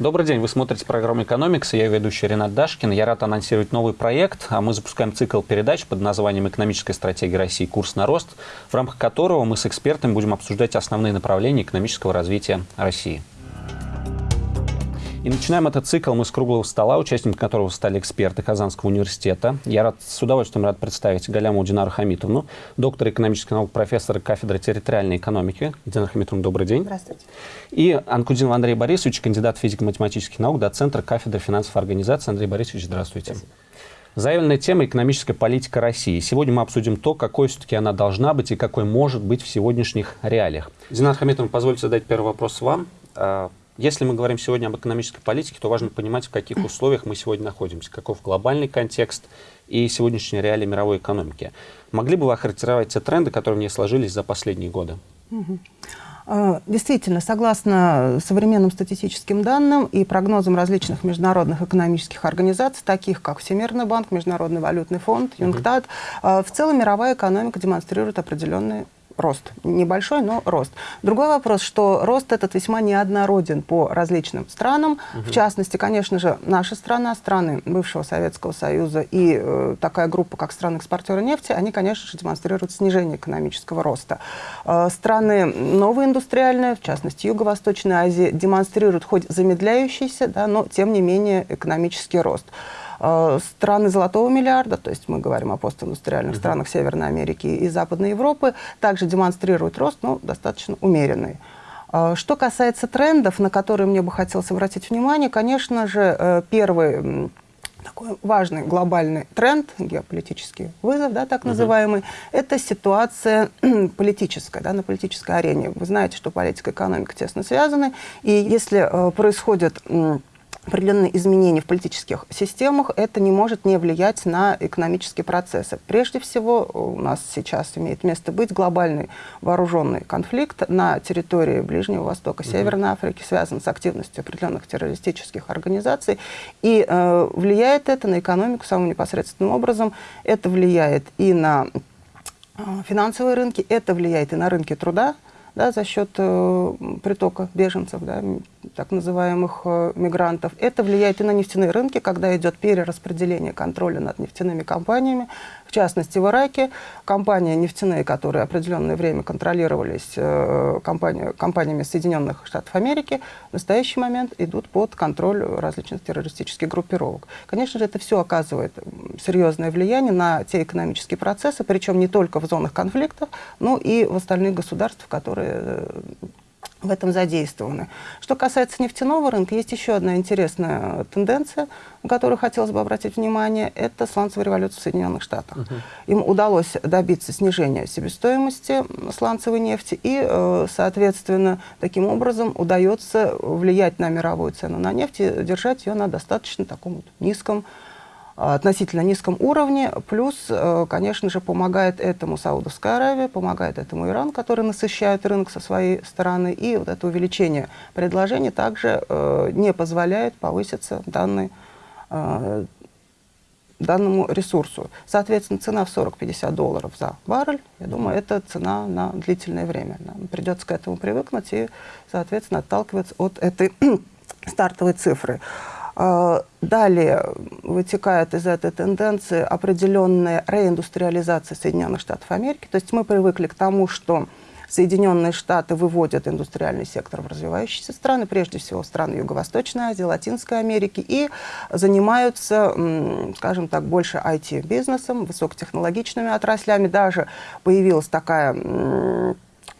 Добрый день, вы смотрите программу «Экономикс», я ведущий Ренат Дашкин. Я рад анонсировать новый проект. А Мы запускаем цикл передач под названием «Экономическая стратегия России. Курс на рост», в рамках которого мы с экспертами будем обсуждать основные направления экономического развития России. И начинаем этот цикл мы с круглого стола, участником которого стали эксперты Казанского университета. Я рад, с удовольствием рад представить Галяму Динару Хамитовну, доктор экономических наук, профессор кафедры территориальной экономики. Динар Хамитовна, добрый день. Здравствуйте. И Анкудинов Андрей Борисович, кандидат физико-математических наук, доцентр кафедры финансовой организации. Андрей Борисович, здравствуйте. Спасибо. Заявленная тема – экономическая политика России. Сегодня мы обсудим то, какой все-таки она должна быть и какой может быть в сегодняшних реалиях. Динар Хамитовна, позвольте задать первый вопрос вам. А, если мы говорим сегодня об экономической политике, то важно понимать, в каких условиях мы сегодня находимся, каков глобальный контекст и сегодняшние реалии мировой экономики. Могли бы вы охарактеризовать те тренды, которые в ней сложились за последние годы? А, действительно, согласно современным статистическим данным и прогнозам различных международных экономических организаций, таких как Всемирный банк, Международный валютный фонд, ЮНКТАД, uh в целом мировая экономика демонстрирует определенные рост. Небольшой, но рост. Другой вопрос, что рост этот весьма неоднороден по различным странам. Угу. В частности, конечно же, наша страна, страны бывшего Советского Союза и э, такая группа, как страны-экспортеры нефти, они, конечно же, демонстрируют снижение экономического роста. Э, страны новые индустриальные, в частности, Юго-Восточная Азия, демонстрируют хоть замедляющийся, да, но, тем не менее, экономический рост. Э, страны золотого миллиарда, то есть мы говорим о постиндустриальных uh -huh. странах Северной Америки и Западной Европы, также демонстрируют рост, но достаточно умеренный. Э, что касается трендов, на которые мне бы хотелось обратить внимание, конечно же, э, первый такой важный глобальный тренд, геополитический вызов, да, так называемый, -huh. это ситуация политическая, да, на политической арене. Вы знаете, что политика и экономика тесно связаны, и если э, происходит определенные изменения в политических системах, это не может не влиять на экономические процессы. Прежде всего, у нас сейчас имеет место быть глобальный вооруженный конфликт на территории Ближнего Востока, Северной Африки, связан с активностью определенных террористических организаций. И э, влияет это на экономику самым непосредственным образом. Это влияет и на э, финансовые рынки, это влияет и на рынки труда, да, за счет э, притока беженцев, да, так называемых э, мигрантов. Это влияет и на нефтяные рынки, когда идет перераспределение контроля над нефтяными компаниями. В частности, в Ираке компании нефтяные, которые определенное время контролировались э, компания, компаниями Соединенных Штатов Америки, в настоящий момент идут под контроль различных террористических группировок. Конечно же, это все оказывает серьезное влияние на те экономические процессы, причем не только в зонах конфликтов, но и в остальных государствах, которые э, в этом задействованы. Что касается нефтяного рынка, есть еще одна интересная тенденция, на которую хотелось бы обратить внимание, это сланцевая революция в Соединенных Штатах. Uh -huh. Им удалось добиться снижения себестоимости сланцевой нефти, и, э, соответственно, таким образом удается влиять на мировую цену на нефть и держать ее на достаточно таком вот низком относительно низком уровне. Плюс, э, конечно же, помогает этому Саудовская Аравия, помогает этому Иран, который насыщает рынок со своей стороны. И вот это увеличение предложений также э, не позволяет повыситься данной э, данному ресурсу. Соответственно, цена в 40-50 долларов за баррель, я думаю, это цена на длительное время. Нам придется к этому привыкнуть и, соответственно, отталкиваться от этой стартовой цифры. А, далее вытекает из этой тенденции определенная реиндустриализация Соединенных Штатов Америки. То есть мы привыкли к тому, что Соединенные Штаты выводят индустриальный сектор в развивающиеся страны, прежде всего страны Юго-Восточной Азии, Латинской Америки, и занимаются, скажем так, больше IT-бизнесом, высокотехнологичными отраслями. Даже появилась такая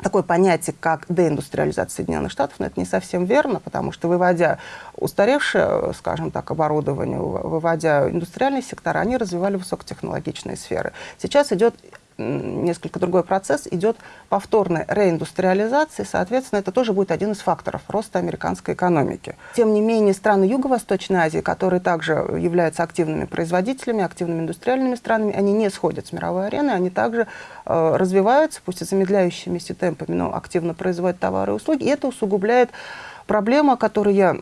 такое понятие, как деиндустриализация Соединенных Штатов, но это не совсем верно, потому что выводя устаревшее, скажем так, оборудование, выводя индустриальные сектора, они развивали высокотехнологичные сферы. Сейчас идет несколько другой процесс, идет повторная реиндустриализация, соответственно, это тоже будет один из факторов роста американской экономики. Тем не менее, страны Юго-Восточной Азии, которые также являются активными производителями, активными индустриальными странами, они не сходят с мировой арены, они также э, развиваются, пусть и замедляющимися темпами, но активно производят товары и услуги, и это усугубляет проблему, о которой я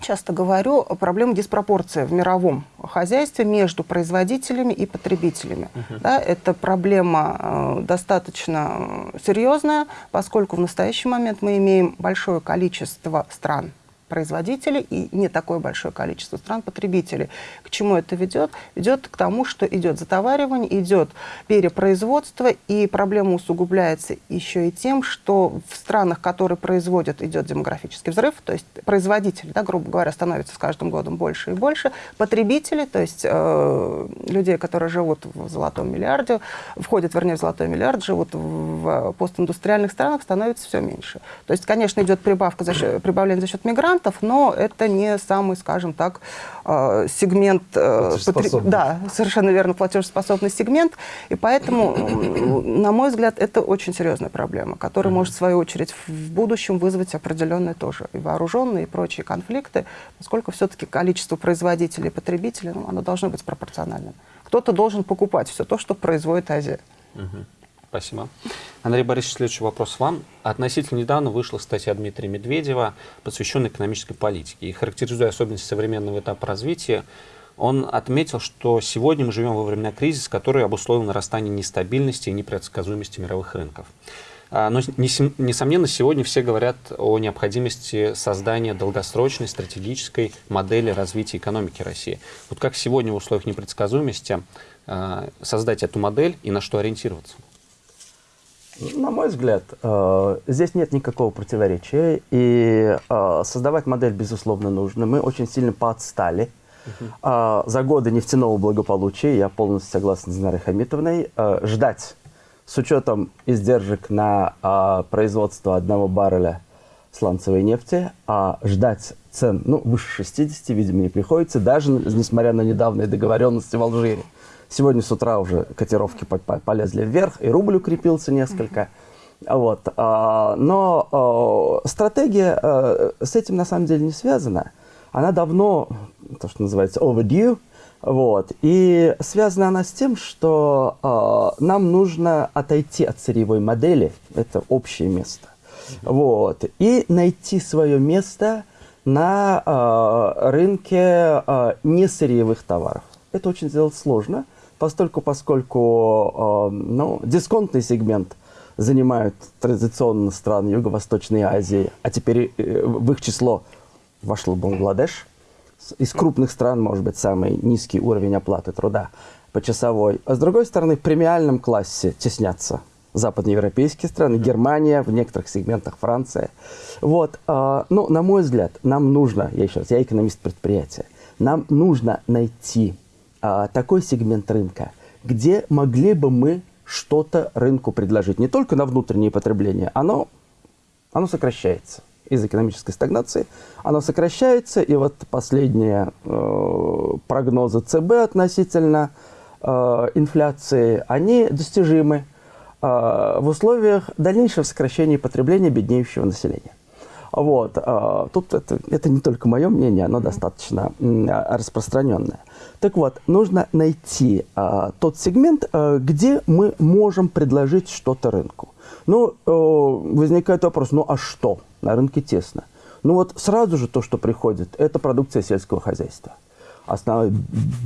часто говорю, проблему диспропорции в мировом хозяйстве между производителями и потребителями. Uh -huh. да, это проблема э, достаточно серьезная, поскольку в настоящий момент мы имеем большое количество стран, производителей и не такое большое количество стран потребителей. К чему это ведет? Ведет к тому, что идет затоваривание, идет перепроизводство, и проблема усугубляется еще и тем, что в странах, которые производят, идет демографический взрыв, то есть производители, да, грубо говоря, становятся с каждым годом больше и больше, потребители, то есть э, людей, которые живут в золотом миллиарде, входят, вернее, в золотой миллиард, живут в постиндустриальных странах, становится все меньше. То есть, конечно, идет прибавка за счет, прибавление за счет мигрантов, но это не самый, скажем так, э, сегмент... Э, потр... Да, совершенно верно, платежеспособный сегмент. И поэтому, на мой взгляд, это очень серьезная проблема, которая может, в свою очередь, в будущем вызвать определенные тоже и вооруженные, и прочие конфликты, поскольку все-таки количество производителей и потребителей, ну, оно должно быть пропорциональным. Кто-то должен покупать все то, что производит Азия. Угу. Спасибо. Андрей Борисович, следующий вопрос вам. Относительно недавно вышла статья Дмитрия Медведева, посвященная экономической политике. И характеризуя особенности современного этапа развития, он отметил, что сегодня мы живем во времена кризиса, который обусловил нарастание нестабильности и непредсказуемости мировых рынков. А, но, несомненно, сегодня все говорят о необходимости создания долгосрочной стратегической модели развития экономики России. Вот как сегодня в условиях непредсказуемости а, создать эту модель и на что ориентироваться? На мой взгляд, э, здесь нет никакого противоречия, и э, создавать модель, безусловно, нужно. Мы очень сильно поотстали. Uh За годы нефтяного благополучия, я полностью согласен с Динарой Хамитовной, э, ждать с учетом издержек на производство одного барреля сланцевой нефти, а ждать цен ну, выше 60, видимо, не приходится, даже несмотря на недавние договоренности в Алжире. Сегодня с утра уже котировки полезли вверх, и рубль укрепился несколько. Вот. А, но а, стратегия а, с этим на самом деле не связана. Она давно, то, что называется overdue, вот. И связана она с тем, что э, нам нужно отойти от сырьевой модели, это общее место, вот, и найти свое место на э, рынке э, несырьевых товаров. Это очень сделать сложно, постольку, поскольку э, ну, дисконтный сегмент занимают традиционно страны Юго-Восточной Азии, а теперь э, в их число вошел Бангладеш. Из крупных стран, может быть, самый низкий уровень оплаты труда почасовой. А с другой стороны, в премиальном классе теснятся западноевропейские страны, Германия, в некоторых сегментах Франция. Вот, э, ну, на мой взгляд, нам нужно, я еще раз, я экономист предприятия, нам нужно найти а, такой сегмент рынка, где могли бы мы что-то рынку предложить. Не только на внутреннее потребление, оно, оно сокращается из экономической стагнации. Оно сокращается, и вот последние э, прогнозы ЦБ относительно э, инфляции, они достижимы э, в условиях дальнейшего сокращения потребления беднеющего населения. Вот. Э, тут это, это не только мое мнение, оно достаточно распространенное. Так вот, нужно найти а, тот сегмент, а, где мы можем предложить что-то рынку. Ну, а, возникает вопрос, ну а что? На рынке тесно. Ну вот сразу же то, что приходит, это продукция сельского хозяйства. Основное,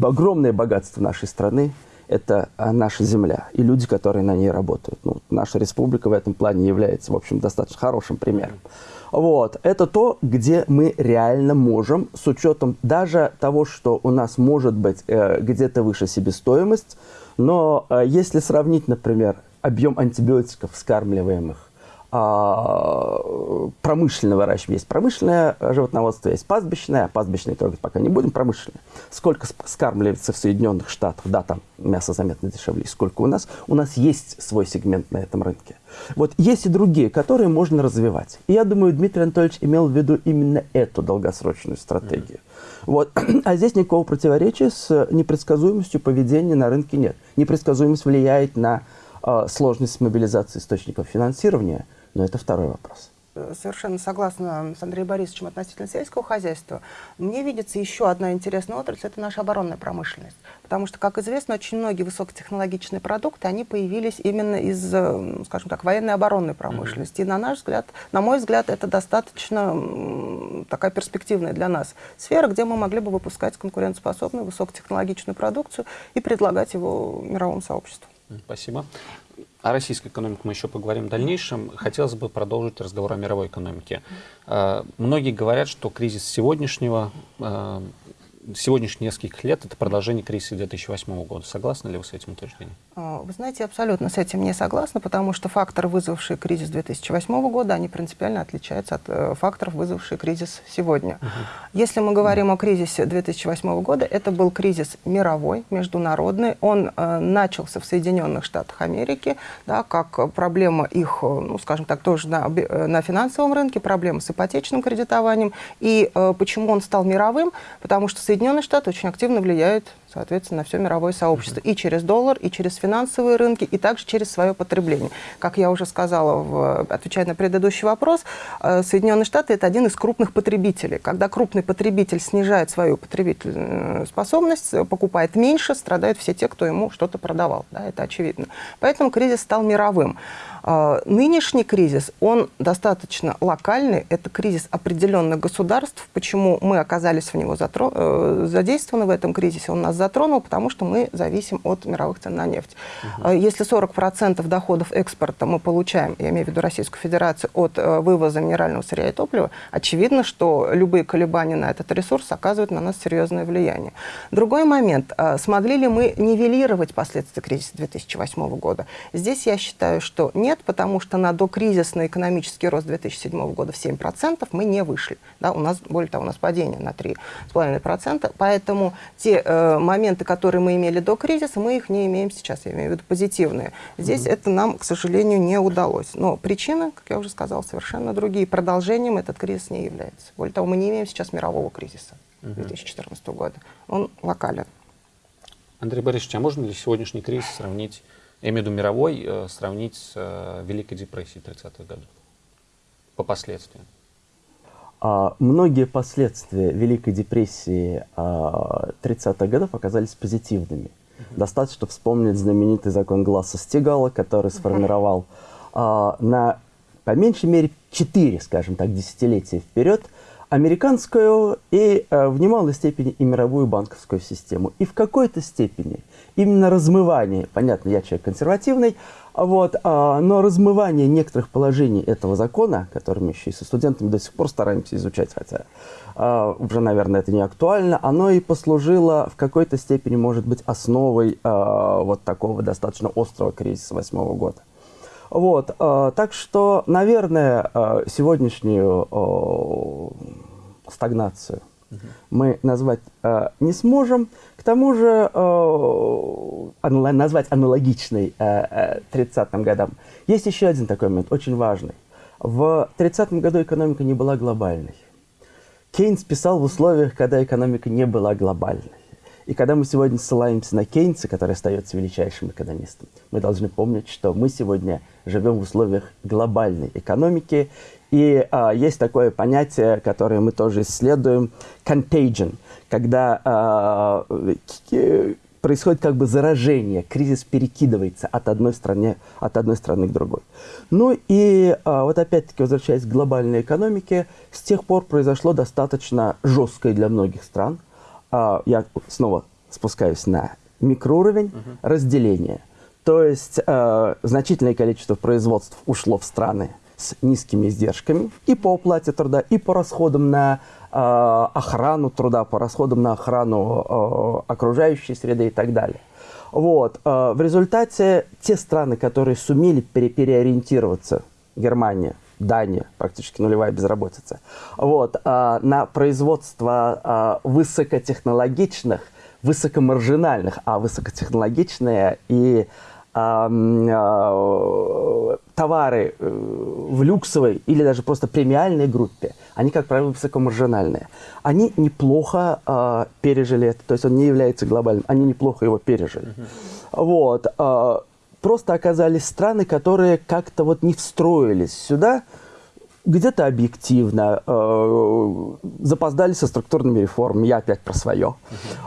огромное богатство нашей страны – это наша земля и люди, которые на ней работают. Ну, наша республика в этом плане является, в общем, достаточно хорошим примером. Вот. Это то, где мы реально можем, с учетом даже того, что у нас может быть э, где-то выше себестоимость, но э, если сравнить, например, объем антибиотиков, скармливаемых промышленное выращивание. Есть промышленное животноводство, есть пастбищное, а пастбищное трогать пока не будем, промышленное. Сколько скармливается в Соединенных Штатах, да, там мясо заметно дешевле, сколько у нас. У нас есть свой сегмент на этом рынке. Вот есть и другие, которые можно развивать. И я думаю, Дмитрий Анатольевич имел в виду именно эту долгосрочную стратегию. Mm -hmm. Вот. А здесь никакого противоречия с непредсказуемостью поведения на рынке нет. Непредсказуемость влияет на э, сложность мобилизации источников финансирования – но это второй вопрос. Совершенно согласна с Андреем Борисовичем относительно сельского хозяйства. Мне видится еще одна интересная отрасль – это наша оборонная промышленность. Потому что, как известно, очень многие высокотехнологичные продукты, они появились именно из, э, скажем так, военной оборонной промышленности. И на наш взгляд, на мой взгляд, это достаточно такая перспективная для нас сфера, где мы могли бы выпускать конкурентоспособную высокотехнологичную продукцию и предлагать его мировому сообществу. Спасибо. О российской экономике мы еще поговорим в дальнейшем. Хотелось бы продолжить разговор о мировой экономике. Э, многие говорят, что кризис сегодняшнего э, сегодняшних нескольких лет это продолжение кризиса 2008 года. Согласны ли вы с этим утверждением? А, вы знаете, абсолютно с этим не согласна, потому что факторы, вызвавшие кризис 2008 года, они принципиально отличаются от э, факторов, вызвавших кризис сегодня. Угу. Если мы говорим о кризисе 2008 года, это был кризис мировой, международный. Он э, начался в Соединенных Штатах Америки, да, как проблема их, э, ну, скажем так, тоже на, э, на финансовом рынке, проблема с ипотечным кредитованием. И э, почему он стал мировым? Потому что Соединенные Штаты очень активно влияют, соответственно, на все мировое сообщество. И через доллар, и через финансовые рынки, и также через свое потребление. Как я уже сказала, в, отвечая на предыдущий вопрос, э, Соединенные Штаты – это один из крупных потребителей. Когда крупный потребитель снижает свою потребительную способность, покупает меньше, страдают все те, кто ему что-то продавал. Да, это очевидно. Поэтому кризис стал мировым. А, нынешний кризис, он достаточно локальный, это кризис определенных государств. Почему мы оказались в него. Э, задействованы в этом кризисе? Он нас затронул, потому что мы зависим от мировых цен на нефть. Угу. Если 40% доходов экспорта мы получаем, я имею в виду Российскую Федерацию, от э, вывоза минерального сырья и топлива, очевидно, что любые колебания на этот ресурс оказывают на нас серьезное влияние. Другой момент. Смогли ли мы нивелировать последствия кризиса 2008 года? Здесь я считаю, что нет, нет, потому что на докризисный экономический рост 2007 года в 7% мы не вышли. Да, у нас, более того, у нас падение на 3,5%. Поэтому те э, моменты, которые мы имели до кризиса, мы их не имеем сейчас, я имею в виду позитивные. Здесь mm -hmm. это нам, к сожалению, не удалось. Но причины, как я уже сказал, совершенно другие. Продолжением этот кризис не является. Более того, мы не имеем сейчас мирового кризиса mm -hmm. 2014 года. Он локален. Андрей Борисович, а можно ли сегодняшний кризис сравнить я имею в виду мировой, э, сравнить с э, Великой депрессией 30-х годов по последствиям? А, многие последствия Великой депрессии а, 30-х годов оказались позитивными. Достаточно вспомнить знаменитый закон Гласса Стигала, который сформировал а, на, по меньшей мере, 4, скажем так, десятилетия вперед американскую и э, в немалой степени и мировую банковскую систему. И в какой-то степени именно размывание, понятно, я человек консервативный, вот, а, но размывание некоторых положений этого закона, который мы еще и со студентами до сих пор стараемся изучать, хотя а, уже, наверное, это не актуально, оно и послужило в какой-то степени, может быть, основой а, вот такого достаточно острого кризиса восьмого года. Вот, э, так что, наверное, э, сегодняшнюю э, стагнацию угу. мы назвать э, не сможем. К тому же э, назвать аналогичной э, 30-м годам. Есть еще один такой момент, очень важный. В 30-м году экономика не была глобальной. Кейнс писал в условиях, когда экономика не была глобальной. И когда мы сегодня ссылаемся на Кейнса, который остается величайшим экономистом, мы должны помнить, что мы сегодня живем в условиях глобальной экономики. И а, есть такое понятие, которое мы тоже исследуем, contagion, когда а, происходит как бы заражение, кризис перекидывается от одной, стране, от одной страны к другой. Ну и а, вот опять-таки, возвращаясь к глобальной экономике, с тех пор произошло достаточно жесткое для многих стран – я снова спускаюсь на микроуровень угу. разделения. То есть э, значительное количество производств ушло в страны с низкими издержками и по оплате труда, и по расходам на э, охрану труда, по расходам на охрану э, окружающей среды и так далее. Вот. Э, в результате те страны, которые сумели пере переориентироваться, Германия, Дания, практически нулевая безработица. Вот, а, на производство а, высокотехнологичных, высокомаржинальных, а высокотехнологичные и а, а, товары э, в люксовой или даже просто премиальной группе, они, как правило, высокомаржинальные. Они неплохо а, пережили это, то есть он не является глобальным, они неплохо его пережили. Uh -huh. Вот. Просто оказались страны, которые как-то вот не встроились сюда, где-то объективно, э, запоздали со структурными реформами, я опять про свое.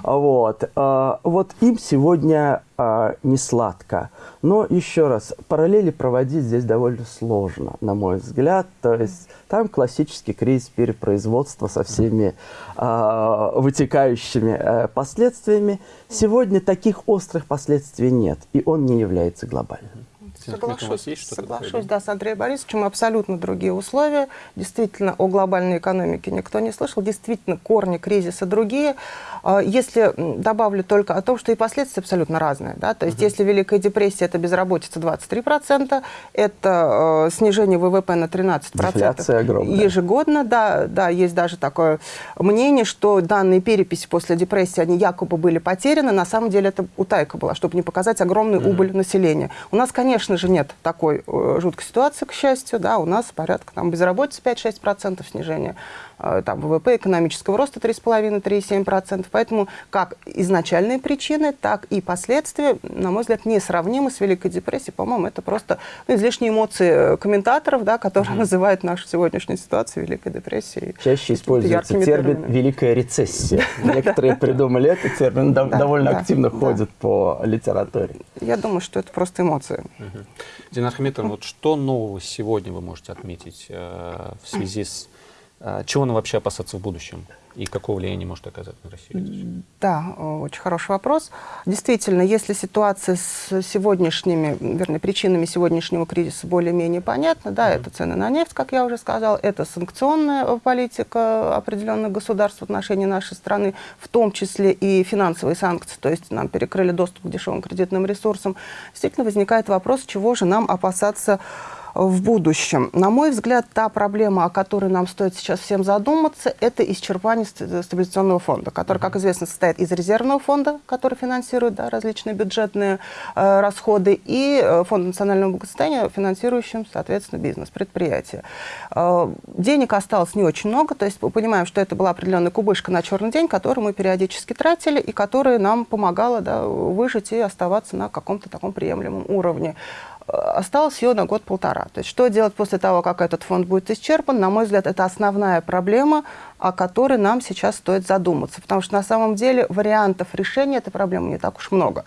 Вот, э, вот им сегодня э, не сладко. Но еще раз, параллели проводить здесь довольно сложно, на мой взгляд. То есть там классический кризис перепроизводства со всеми э, вытекающими э, последствиями. Сегодня таких острых последствий нет, и он не является глобальным. Соглашусь, соглашусь да, с Андреем Борисовичем. Абсолютно другие условия. Действительно, о глобальной экономике никто не слышал. Действительно, корни кризиса другие. А, если добавлю только о том, что и последствия абсолютно разные. Да? То есть, угу. если Великая депрессия – это безработица 23%, это э, снижение ВВП на 13%. Инфляция огромная. Ежегодно, да, да. Есть даже такое мнение, что данные переписи после депрессии, они якобы были потеряны. На самом деле это утайка была, чтобы не показать огромную угу. убыль населения. У нас, конечно же, нет такой э, жуткой ситуации, к счастью. Да? У нас порядка там, безработицы 5-6% снижения. Э, там, ВВП экономического роста 3,5-3,7%. Поэтому как изначальные причины, так и последствия, на мой взгляд, несравнимы с Великой депрессией. По-моему, это просто ну, излишние эмоции комментаторов, да, которые mm -hmm. называют нашу сегодняшнюю ситуацию Великой депрессией. Чаще используется термин «великая рецессия». Некоторые придумали этот термин, довольно активно ходят по литературе. Я думаю, что это просто эмоции. Динар Хамитовна, вот что нового сегодня вы можете отметить э, в связи с а чего нам вообще опасаться в будущем? И какого влияния может оказать на Россию? Да, очень хороший вопрос. Действительно, если ситуация с сегодняшними, вернее, причинами сегодняшнего кризиса более-менее понятна, да, mm -hmm. это цены на нефть, как я уже сказал, это санкционная политика определенных государств в отношении нашей страны, в том числе и финансовые санкции, то есть нам перекрыли доступ к дешевым кредитным ресурсам. Действительно возникает вопрос, чего же нам опасаться в будущем. На мой взгляд, та проблема, о которой нам стоит сейчас всем задуматься, это исчерпание стабилизационного фонда, который, как известно, состоит из резервного фонда, который финансирует да, различные бюджетные э, расходы, и э, фонд национального благосостояния, финансирующим, соответственно, бизнес, предприятия. Э, денег осталось не очень много, то есть мы понимаем, что это была определенная кубышка на черный день, которую мы периодически тратили, и которая нам помогала да, выжить и оставаться на каком-то таком приемлемом уровне осталось ее на год-полтора. То есть что делать после того, как этот фонд будет исчерпан, на мой взгляд, это основная проблема, о которой нам сейчас стоит задуматься. Потому что на самом деле вариантов решения этой проблемы не так уж много.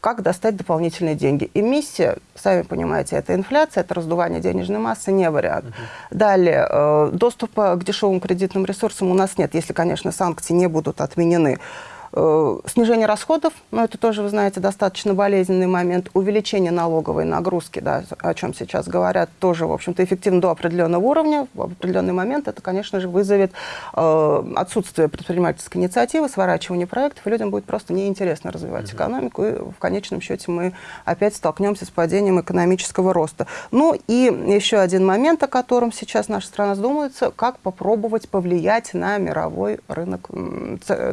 Как достать дополнительные деньги? Эмиссия, сами понимаете, это инфляция, это раздувание денежной массы, не вариант. Uh -huh. Далее, э, доступа к дешевым кредитным ресурсам у нас нет, если, конечно, санкции не будут отменены. Э, снижение расходов, но это тоже, вы знаете, достаточно болезненный момент. Увеличение налоговой нагрузки, да, о чем сейчас говорят, тоже, в общем-то, эффективно до определенного уровня. В определенный момент это, конечно же, вызовет э, отсутствие предпринимательской инициативы, сворачивание проектов, и людям будет просто неинтересно развивать угу. экономику, и в конечном счете мы опять столкнемся с падением экономического роста. Ну и еще один момент, о котором сейчас наша страна задумывается, как попробовать повлиять на мировой рынок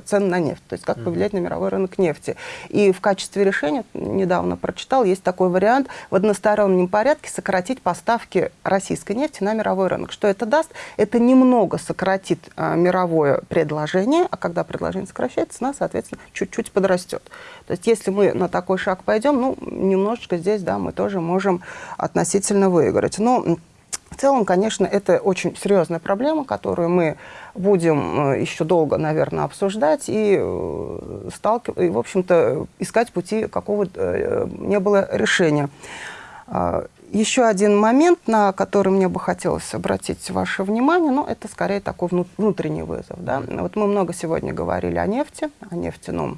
цен на нефть. То есть как повлиять на мировой рынок нефти. И в качестве решения, недавно прочитал, есть такой вариант в одностороннем порядке сократить поставки российской нефти на мировой рынок. Что это даст? Это немного сократит а, мировое предложение, а когда предложение сокращается, цена, соответственно, чуть-чуть подрастет. То есть если мы на такой шаг пойдем, ну, немножечко здесь, да, мы тоже можем относительно выиграть. Но в целом, конечно, это очень серьезная проблема, которую мы будем э, еще долго, наверное, обсуждать и, э, сталкив... и в общем-то, искать пути какого э, не было решения. А, еще один момент, на который мне бы хотелось обратить ваше внимание, ну, это скорее такой внутренний вызов. Да? Вот мы много сегодня говорили о нефти, о нефтяном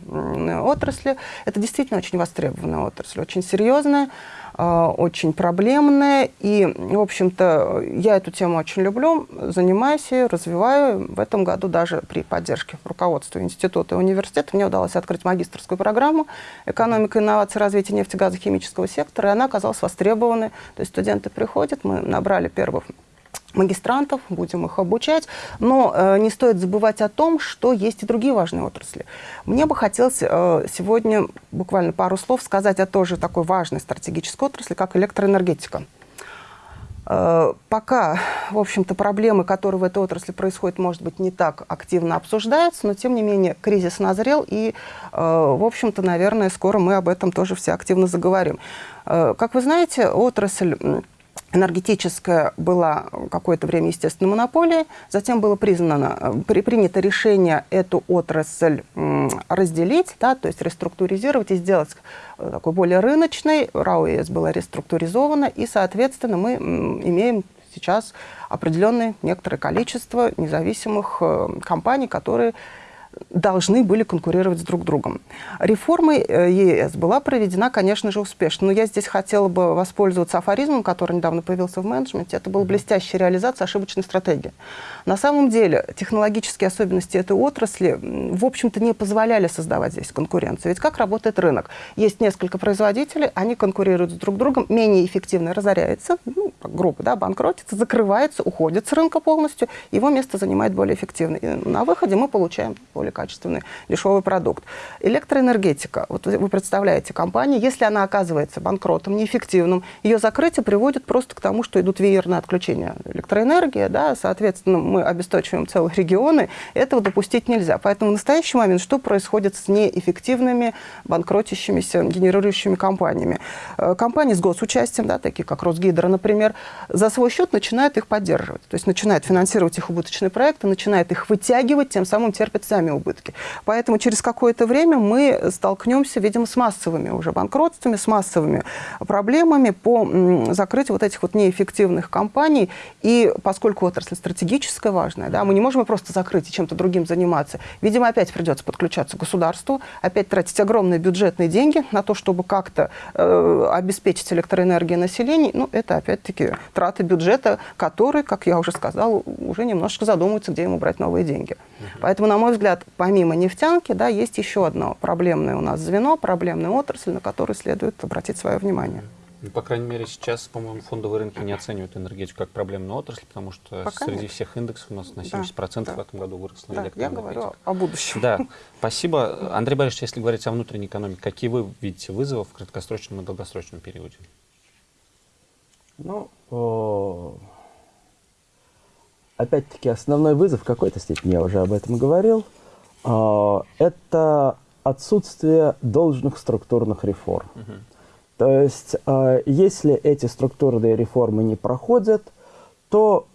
отрасли. Это действительно очень востребованная отрасль, очень серьезная. А, очень проблемная. И, в общем-то, я эту тему очень люблю, занимаюсь ее, развиваю. В этом году даже при поддержке руководства института и университета мне удалось открыть магистрскую программу «Экономика, инновации, развитие нефтегазохимического сектора», и она оказалась востребованной. То есть студенты приходят, мы набрали первых магистрантов, будем их обучать, но э, не стоит забывать о том, что есть и другие важные отрасли. Мне бы хотелось э, сегодня буквально пару слов сказать о тоже такой важной стратегической отрасли, как электроэнергетика. Э, пока, в общем-то, проблемы, которые в этой отрасли происходят, может быть, не так активно обсуждаются, но, тем не менее, кризис назрел, и, э, в общем-то, наверное, скоро мы об этом тоже все активно заговорим. Э, как вы знаете, отрасль энергетическая была какое-то время, естественно, монополией. Затем было признано, при, принято решение эту отрасль разделить, да, то есть реструктуризировать и сделать э, такой более рыночной. РАО была реструктуризована, и, соответственно, мы имеем сейчас определенное некоторое количество независимых э, компаний, которые должны были конкурировать с друг другом. Реформа э, ЕС была проведена, конечно же, успешно. Но я здесь хотела бы воспользоваться афоризмом, который недавно появился в менеджменте. Это была блестящая реализация ошибочной стратегии. На самом деле технологические особенности этой отрасли, в общем-то, не позволяли создавать здесь конкуренцию. Ведь как работает рынок? Есть несколько производителей, они конкурируют с друг другом, менее эффективно разоряется, ну, группа да, банкротится, закрывается, уходит с рынка полностью, его место занимает более эффективный. И на выходе мы получаем более качественный, дешевый продукт. Электроэнергетика. Вот вы представляете компанию, если она оказывается банкротом, неэффективным, ее закрытие приводит просто к тому, что идут веерные отключения электроэнергии, да, соответственно, мы обесточиваем целые регионы, этого допустить нельзя. Поэтому в настоящий момент что происходит с неэффективными, банкротящимися, генерирующими компаниями? Э, компании с госучастием, да, такие как Росгидро, например, за свой счет начинают их поддерживать. То есть начинают финансировать их убыточные проекты, начинают их вытягивать, тем самым терпят сами убытки. Поэтому через какое-то время мы столкнемся, видимо, с массовыми уже банкротствами, с массовыми проблемами по закрытию вот этих вот неэффективных компаний. И поскольку отрасль стратегическая, важная, да, мы не можем просто закрыть и чем-то другим заниматься. Видимо, опять придется подключаться к государству, опять тратить огромные бюджетные деньги на то, чтобы как-то э, обеспечить электроэнергией населения. Ну, это опять-таки траты бюджета, который, как я уже сказала, уже немножко задумывается, где ему брать новые деньги. Поэтому, на мой взгляд, помимо нефтянки, да, есть еще одно проблемное у нас звено, проблемная отрасль, на которую следует обратить свое внимание. Ну, по крайней мере, сейчас, по-моему, фондовые рынки не оценивают энергетику как проблемную отрасль, потому что Пока среди нет. всех индексов у нас на 70% да, в этом году выросла да, Я говорю о будущем. Да, спасибо. Андрей Борисович, если говорить о внутренней экономике, какие вы видите вызовы в краткосрочном и долгосрочном периоде? Ну, опять-таки, основной вызов, в какой-то степени я уже об этом говорил, это отсутствие должных структурных реформ. Угу. То есть, а, если эти структурные реформы не проходят, то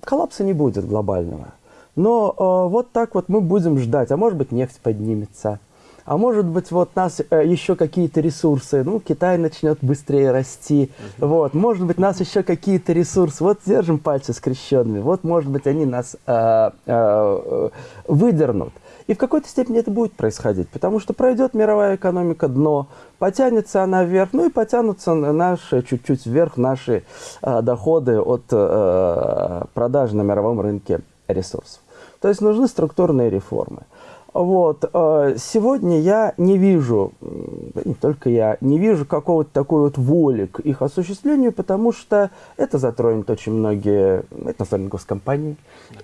коллапса не будет глобального. Но а, вот так вот мы будем ждать, а может быть нефть поднимется, а может быть, вот нас э, еще какие-то ресурсы, ну, Китай начнет быстрее расти, угу. вот, может быть, нас еще какие-то ресурсы, вот держим пальцы скрещенными, вот, может быть, они нас э, э, выдернут. И в какой-то степени это будет происходить, потому что пройдет мировая экономика дно, потянется она вверх, ну и потянутся наши чуть-чуть вверх наши э, доходы от э, продажи на мировом рынке ресурсов. То есть нужны структурные реформы. Вот. Э, сегодня я не вижу, не только я, не вижу какого-то такой вот воли к их осуществлению, потому что это затронет очень многие, это затронет госкомпании,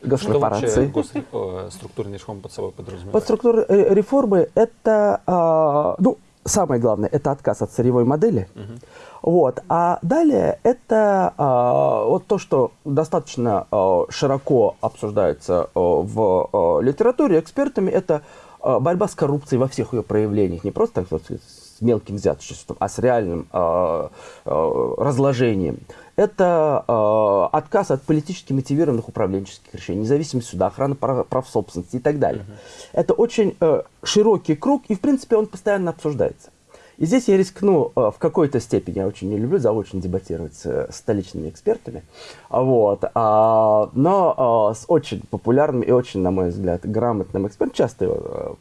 госкорпорации. Что вообще гос... Э, реформы под собой подразумевают? Под структурные реформы это, а, ну, самое главное, это отказ от сырьевой модели. Угу. Вот. А далее это а, вот то, что достаточно а, широко обсуждается а, в а, литературе экспертами, это а, борьба с коррупцией во всех ее проявлениях. Не просто так, с мелким взяточеством, а с реальным а, а, разложением. Это а, отказ от политически мотивированных управленческих решений, независимость суда, охрана прав, прав собственности и так далее. -huh. Это очень а, широкий круг, и в принципе он постоянно обсуждается. И здесь я рискну э, в какой-то степени, я очень не люблю заочно дебатировать с столичными экспертами, вот, а, но а, с очень популярным и очень, на мой взгляд, грамотным экспертом, часто его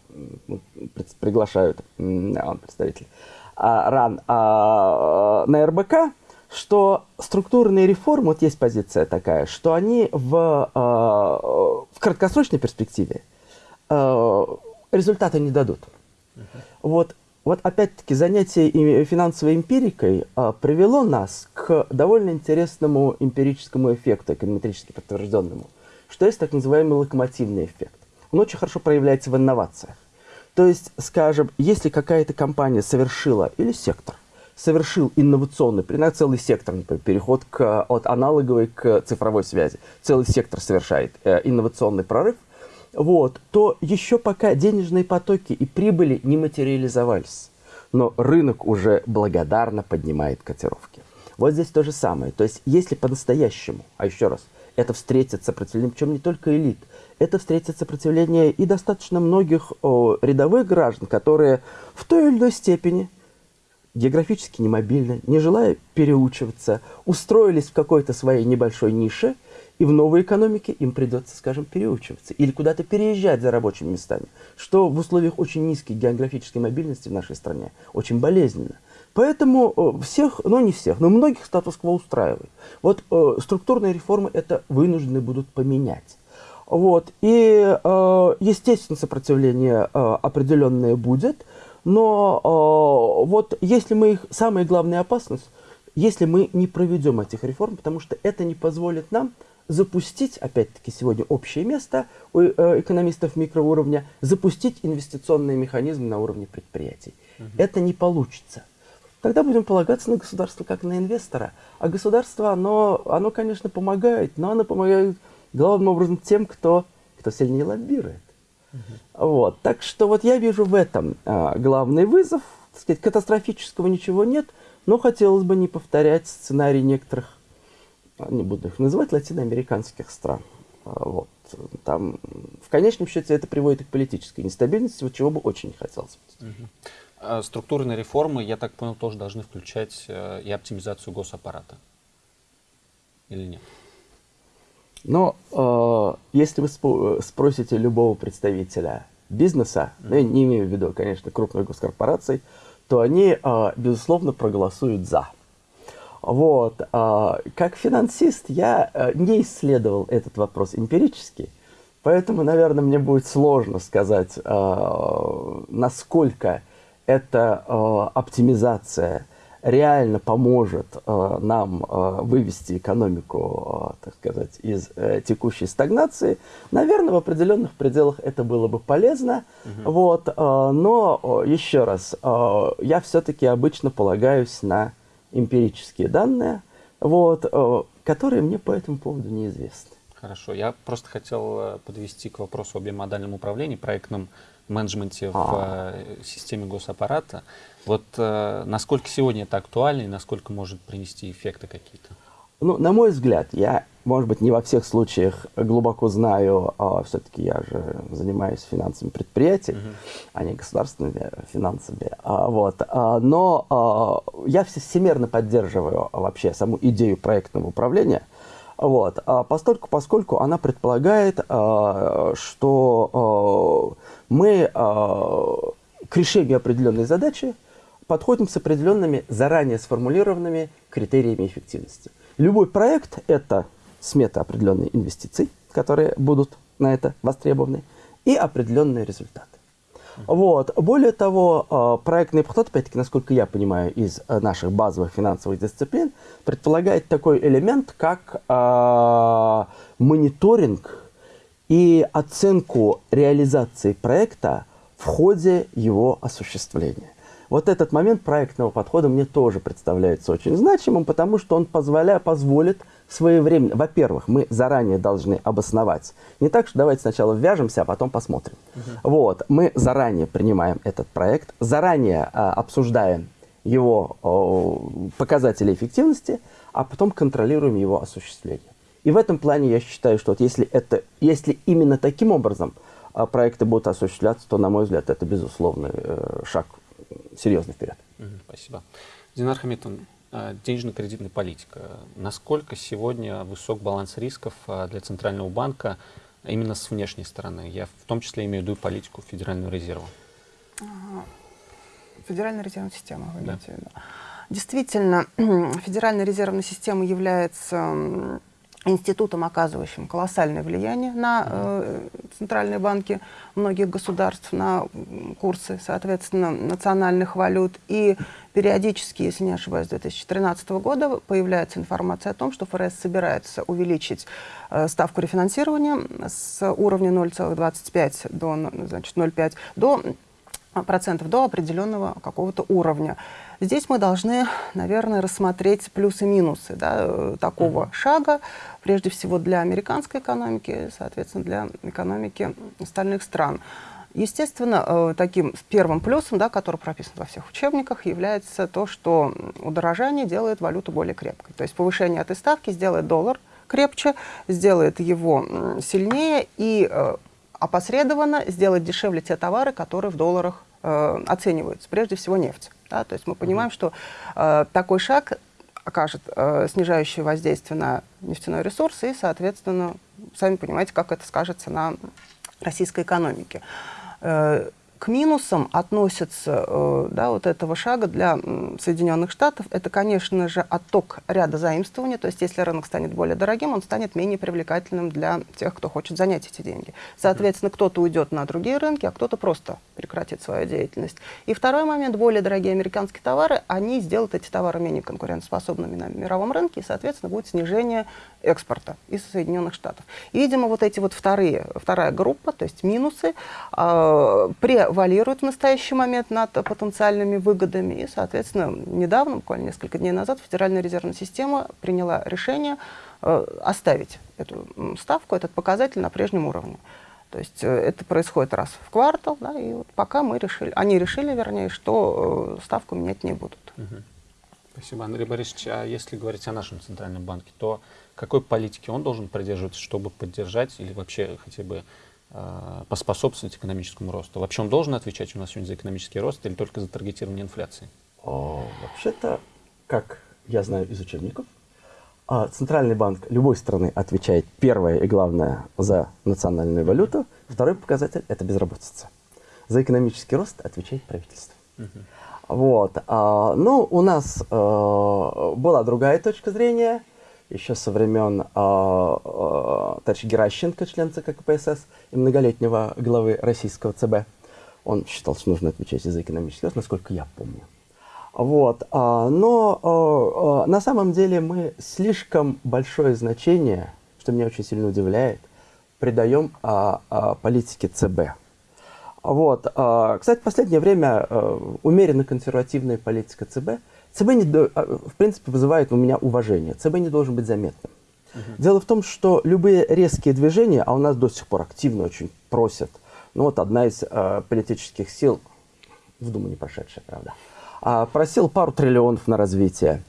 э, приглашают, он представитель а, РАН, а, на РБК, что структурные реформы, вот есть позиция такая, что они в, в краткосрочной перспективе результата не дадут. Uh -huh. Вот вот опять-таки занятие финансовой эмпирикой а, привело нас к довольно интересному эмпирическому эффекту, эконометрически подтвержденному, что есть так называемый локомотивный эффект. Он очень хорошо проявляется в инновациях. То есть, скажем, если какая-то компания совершила, или сектор, совершил инновационный, например, целый сектор, например, переход к, от аналоговой к цифровой связи, целый сектор совершает э, инновационный прорыв – вот, то еще пока денежные потоки и прибыли не материализовались. Но рынок уже благодарно поднимает котировки. Вот здесь то же самое. То есть, если по-настоящему, а еще раз, это встретит сопротивление, причем не только элит, это встретит сопротивление и достаточно многих о, рядовых граждан, которые в той или иной степени географически немобильны, не желая переучиваться, устроились в какой-то своей небольшой нише – И в новой экономике им придется, скажем, переучиваться или куда-то переезжать за рабочими местами, что в условиях очень низкой географической мобильности в нашей стране очень болезненно. Поэтому э, всех, ну не всех, но многих статус-кво устраивает. Вот э, структурные реформы это вынуждены будут поменять. Вот. И, э, естественно, сопротивление э, определенное будет, но э, вот если мы их, самая главная опасность, если мы не проведем этих реформ, потому что это не позволит нам запустить, опять-таки сегодня общее место у э, экономистов микроуровня, запустить инвестиционные механизмы на уровне предприятий. Угу. Это не получится. Тогда будем полагаться на государство как на инвестора. А государство, оно, оно конечно, помогает, но оно помогает главным образом тем, кто, кто сильнее лоббирует. Вот. Так что вот я вижу в этом а, главный вызов. Так сказать, катастрофического ничего нет, но хотелось бы не повторять сценарий некоторых, а, не буду их называть, латиноамериканских стран. А, вот. Там, в конечном счете это приводит к политической нестабильности, вот чего бы очень не хотелось. Угу. Структурные реформы, я так понял, тоже должны включать э, и оптимизацию госаппарата. Или нет? Но э, если вы спросите любого представителя бизнеса, ну, я не имею в виду, конечно, крупных госкорпораций, то они, э, безусловно, проголосуют «за». Вот. Э, как финансист я э, не исследовал этот вопрос эмпирически, поэтому, наверное, мне будет сложно сказать, э, насколько эта э, оптимизация реально поможет э, нам э, вывести экономику, э, так сказать, из э, текущей стагнации, наверное, в определенных пределах это было бы полезно. Угу. Вот, э, но еще раз, э, я все-таки обычно полагаюсь на эмпирические данные, вот, э, которые мне по этому поводу неизвестны. Хорошо. Я просто хотел э, подвести к вопросу об бимодальном управлении, проектном менеджменте в а. Э, системе госаппарата. Вот э, насколько сегодня это актуально и насколько может принести эффекты какие-то? Ну, на мой взгляд, я, может быть, не во всех случаях глубоко знаю, а все-таки я же занимаюсь финансами предприятий, uh-huh. а не государственными финансами. А, вот, а, но а, я всемерно поддерживаю вообще саму идею проектного управления. Вот, а постольку, поскольку она предполагает, а, что а, мы а, к решению определенной задачи подходим с определенными заранее сформулированными критериями эффективности. Любой проект – это смета определенной инвестиций, которые будут на это востребованы, и определенные результаты. Вот. Более того, а, проектный подход, опять-таки, насколько я понимаю, из а, наших базовых финансовых дисциплин, предполагает такой элемент, как э, мониторинг и оценку реализации проекта в ходе его осуществления. Вот этот момент проектного подхода мне тоже представляется очень значимым, потому что он позволя, позволит своевременно... Во-первых, мы заранее должны обосновать. Не так, что давайте сначала ввяжемся, а потом посмотрим. Угу. Вот, мы заранее принимаем этот проект, заранее а, обсуждаем его о, показатели эффективности, а потом контролируем его осуществление. И в этом плане я считаю, что вот если, это, если именно таким образом а, проекты будут осуществляться, то, на мой взгляд, это безусловный э, шаг серьезно вперед. Спасибо. Динар Хамитовна, а, денежно-кредитная политика. Насколько сегодня высок баланс рисков а, для Центрального банка именно с внешней стороны? Я в том числе имею в виду политику Федерального резерва. Федеральная резервная система, вы да. имеете в виду. Действительно, Федеральная резервная система является институтом, оказывающим колоссальное влияние на э, центральные банки многих государств, на курсы, соответственно, национальных валют. И периодически, если не ошибаюсь, с 2013 года появляется информация о том, что ФРС собирается увеличить э, ставку рефинансирования с уровня 0,25 до 0,5 до процентов до определенного какого-то уровня. Здесь мы должны, наверное, рассмотреть плюсы-минусы да, э, такого mm -hmm. шага, прежде всего для американской экономики, соответственно, для экономики остальных стран. Естественно, э, таким первым плюсом, да, который прописан во всех учебниках, является то, что удорожание делает валюту более крепкой. То есть повышение этой ставки сделает доллар крепче, сделает его сильнее и э, опосредованно сделать дешевле те товары, которые в долларах э, оцениваются, прежде всего нефть. Да? То есть мы понимаем, mm -hmm. что э, такой шаг окажет э, снижающее воздействие на нефтяной ресурс, и, соответственно, сами понимаете, как это скажется на российской экономике. Э, к минусам относится э, да, вот этого шага для Соединенных Штатов. Это, конечно же, отток ряда заимствований. То есть, если рынок станет более дорогим, он станет менее привлекательным для тех, кто хочет занять эти деньги. Соответственно, кто-то уйдет на другие рынки, а кто-то просто прекратит свою деятельность. И второй момент, более дорогие американские товары, они сделают эти товары менее конкурентоспособными на мировом рынке, и, соответственно, будет снижение экспорта из Соединенных Штатов. И, видимо, вот эти вот вторые, вторая группа, то есть минусы, э, превалируют в настоящий момент над потенциальными выгодами. И, соответственно, недавно, буквально несколько дней назад, Федеральная резервная система приняла решение э, оставить эту ставку, этот показатель на прежнем уровне. То есть э, это происходит раз в квартал, да, и вот пока мы решили, они решили, вернее, что э, ставку менять не будут. Угу. Спасибо, Андрей Борисович. А если говорить о нашем центральном банке, то какой политики он должен придерживаться, чтобы поддержать или вообще хотя бы поспособствовать экономическому росту? Вообще он должен отвечать у нас сегодня за экономический рост или только за таргетирование инфляции? Вообще-то, как я знаю из учебников, а, Центральный банк любой страны отвечает первое и главное за национальную валюту, второй показатель – это безработица. За экономический рост отвечает правительство. Вот. А, ну, у нас а, была другая точка зрения, еще со времен а, а, товарища Геращенко, член ЦК КПСС и многолетнего главы российского ЦБ. Он считал, что нужно отвечать за экономический рост, насколько я помню. Вот. А, но на самом деле мы слишком большое значение, что меня очень сильно удивляет, придаем политике ЦБ. Вот. Кстати, в последнее время умеренно консервативная политика ЦБ, ЦБ не, а, в принципе вызывает у меня уважение. ЦБ не должен быть заметным. Угу. Дело в том, что любые резкие движения, а у нас до сих пор активно очень просят, ну вот одна из э, политических сил, в Думу не прошедшая, правда, э, просил пару триллионов на развитие.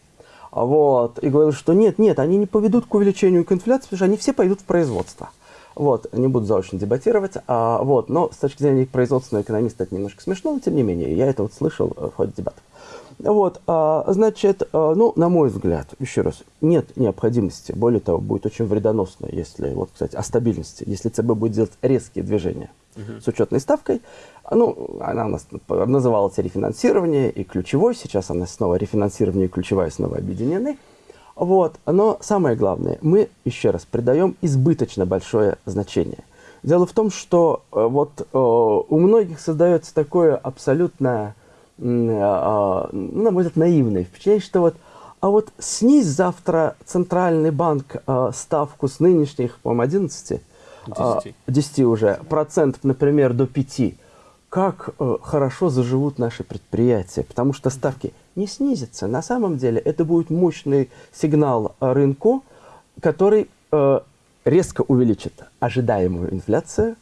Вот, и говорил, что нет, нет, они не поведут к увеличению к инфляции, потому что они все пойдут в производство. Вот, не буду заочно дебатировать, а, вот, но с точки зрения производственного экономиста это немножко смешно, но тем не менее, я это вот слышал в ходе дебатов. Вот, а, значит, а, ну, на мой взгляд, еще раз, нет необходимости, более того, будет очень вредоносно, если, вот, кстати, о стабильности, если ЦБ будет делать резкие движения угу. с учетной ставкой, ну, она у нас называлась рефинансирование и ключевой, сейчас она снова рефинансирование и ключевая снова объединены, вот. Но самое главное, мы, еще раз, придаем избыточно большое значение. Дело в том, что э, вот э, у многих создается такое абсолютно, э, на мой взгляд, наивное впечатление, что вот, а вот снизь завтра Центральный банк ставку с нынешних, по-моему, 11, 10. 10 уже, процентов, например, до 5 как э, хорошо заживут наши предприятия, потому что ставки не снизятся. На самом деле это будет мощный сигнал рынку, который э, резко увеличит ожидаемую инфляцию,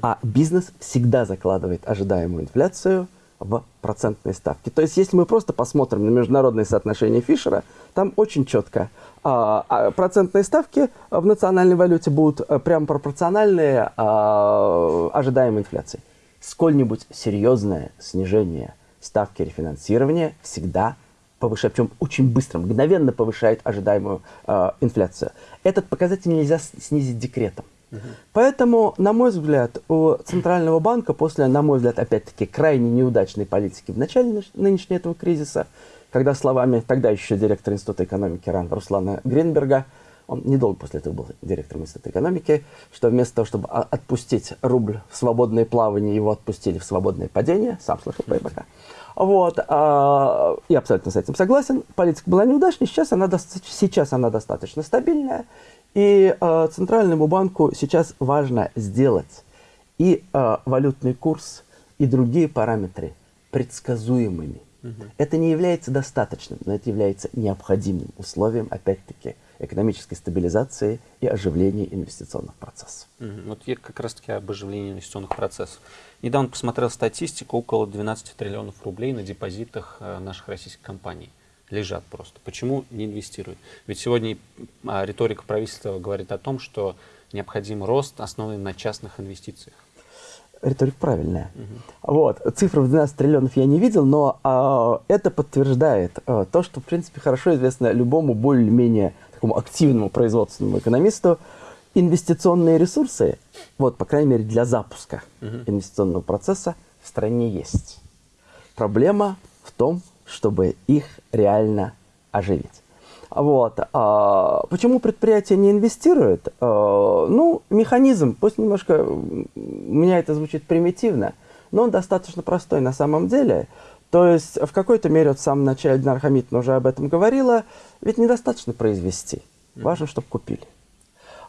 а бизнес всегда закладывает ожидаемую инфляцию в процентные ставки. То есть, если мы просто посмотрим на международные соотношения Фишера, там очень четко а, а, процентные ставки в национальной валюте будут э, прямо пропорциональные а, ожидаемой инфляции сколь-нибудь серьезное снижение ставки рефинансирования всегда повышает, причем очень быстро, мгновенно повышает ожидаемую э, инфляцию. Этот показатель нельзя снизить декретом. Поэтому, на мой взгляд, у Центрального банка после, на мой взгляд, опять-таки, крайне неудачной политики в начале нынешнего этого кризиса, когда словами тогда еще директора Института экономики РАН Руслана Гринберга он недолго после этого был директором Института экономики, что вместо того, чтобы отпустить рубль в свободное плавание, его отпустили в свободное падение. Сам слышал ЭПК. Вот, а, я абсолютно с этим согласен. Политика была неудачной, сейчас она, сейчас она достаточно стабильная. И а, Центральному банку сейчас важно сделать и а, валютный курс, и другие параметры предсказуемыми. Угу. Это не является достаточным, но это является необходимым условием, опять-таки, экономической стабилизации и оживления инвестиционных процессов. Вот я как раз-таки об оживлении инвестиционных процессов. Недавно посмотрел статистику, около 12 триллионов рублей на депозитах э, наших российских компаний лежат просто. Почему не инвестируют? Ведь сегодня а, риторика правительства говорит о том, что необходим рост, основанный на частных инвестициях. риторика правильная. Угу. Вот. Цифры в 12 триллионов я не видел, но а, это подтверждает а, то, что, в принципе, хорошо известно любому более-менее такому активному производственному экономисту, инвестиционные ресурсы, вот, по крайней мере, для запуска угу. инвестиционного процесса в стране есть. Проблема в том, чтобы их реально оживить. Вот. А почему предприятия не инвестируют? А, ну, механизм, пусть немножко, у меня это звучит примитивно, но он достаточно простой на самом деле. То есть в какой-то мере, вот в самом начале Динар Хамитовна уже об этом говорила, ведь недостаточно произвести, важно, чтобы купили.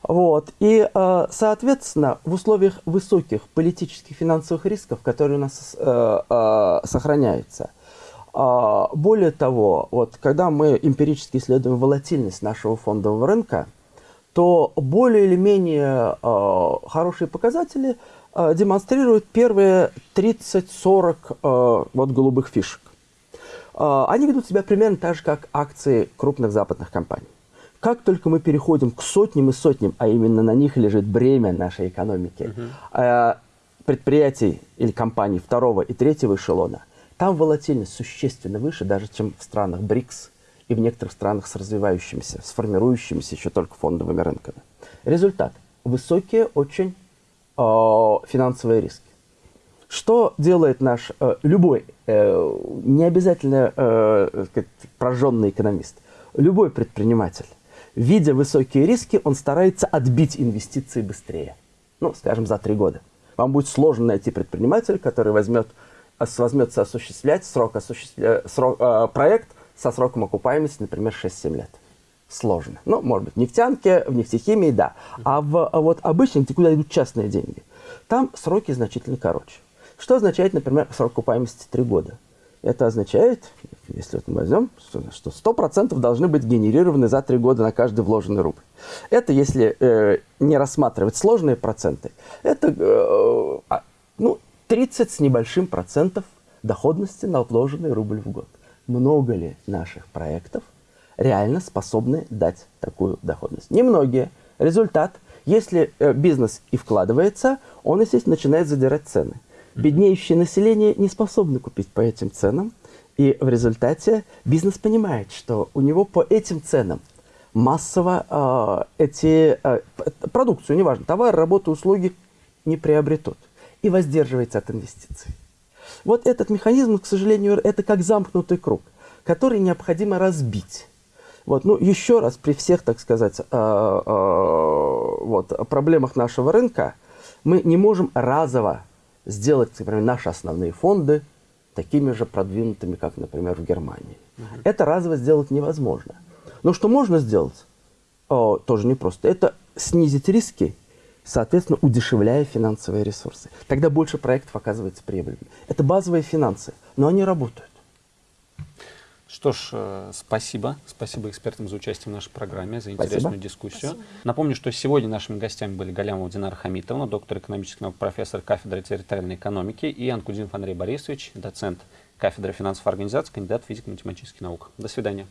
Вот. И, а, соответственно, в условиях высоких политических финансовых рисков, которые у нас э, э, сохраняются, а, более того, вот, когда мы эмпирически исследуем волатильность нашего фондового рынка, то более или менее э, хорошие показатели э, демонстрируют первые 30-40 э, вот, голубых фишек. Э, они ведут себя примерно так же, как акции крупных западных компаний. Как только мы переходим к сотням и сотням, а именно на них лежит бремя нашей экономики, uh -huh. э, предприятий или компаний второго и третьего эшелона – там волатильность существенно выше, даже чем в странах БРИКС и в некоторых странах с развивающимися, с формирующимися еще только фондовыми рынками. Результат. Высокие очень э, финансовые риски. Что делает наш э, любой, э, не обязательно э, прожженный экономист, любой предприниматель, видя высокие риски, он старается отбить инвестиции быстрее. Ну, скажем, за три года. Вам будет сложно найти предпринимателя, который возьмет возьмется осуществлять срок, осуществля... срок э, проект со сроком окупаемости, например, 6-7 лет. Сложно. Ну, может быть, в нефтянке, в нефтехимии, да. А в а вот обычно, где куда идут частные деньги, там сроки значительно короче. Что означает, например, срок окупаемости 3 года? Это означает, если вот мы возьмем, что 100% должны быть генерированы за 3 года на каждый вложенный рубль. Это если э, не рассматривать сложные проценты. Это э, а, ну, 30 с небольшим процентов доходности на отложенный рубль в год. Много ли наших проектов реально способны дать такую доходность? Немногие. Результат, если э, бизнес и вкладывается, он, естественно, начинает задирать цены. Беднеющее население не способно купить по этим ценам, и в результате бизнес понимает, что у него по этим ценам массово э, эти э, продукцию, неважно, товары, работы, услуги не приобретут и воздерживается от инвестиций. Вот этот механизм, к сожалению, это как замкнутый круг, который необходимо разбить. Вот, ну, еще раз, при всех, так сказать, э, э, вот, проблемах нашего рынка, мы не можем разово сделать, например, наши основные фонды такими же продвинутыми, как, например, в Германии. Угу. Это разово сделать невозможно. Но что можно сделать, о, тоже непросто, это снизить риски соответственно, удешевляя финансовые ресурсы. Тогда больше проектов оказывается прибыльными. Это базовые финансы, но они работают. Что ж, э, спасибо. Спасибо экспертам за участие в нашей программе, за интересную спасибо. дискуссию. Спасибо. Напомню, что сегодня нашими гостями были Галямова Динара Хамитовна, доктор экономических наук, профессор кафедры территориальной экономики, и Анкудинов Андрей Борисович, доцент кафедры финансовой организации, кандидат физико-математических наук. До свидания.